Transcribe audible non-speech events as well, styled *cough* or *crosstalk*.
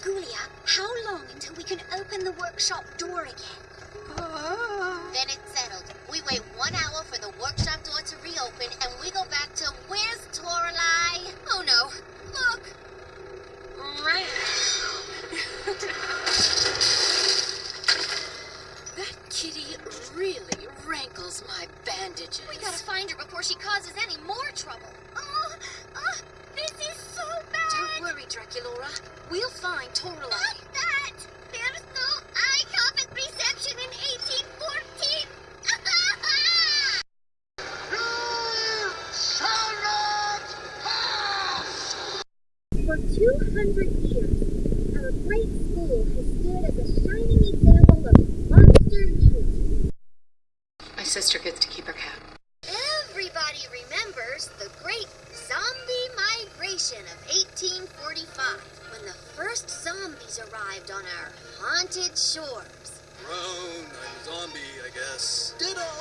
Ghoulia, how long until we can open the workshop door again? Ah. Then it's settled. We wait one hour for the workshop door to reopen, and we go back to where's Toralei? Oh no! Look! *laughs* That kitty really rankles my bandages. We gotta find her before she causes any more trouble. We'll find Toralei. Not that. There's no eye contact reception in 1814. *laughs* you shall not pass! For 200 years, our great school has stood as a shining example of monster unity. My sister gets to keep her cat. Everybody remembers the great zombies arrived on our haunted shores. Grown, I'm a zombie, I guess. Ditto! Gentle zombies,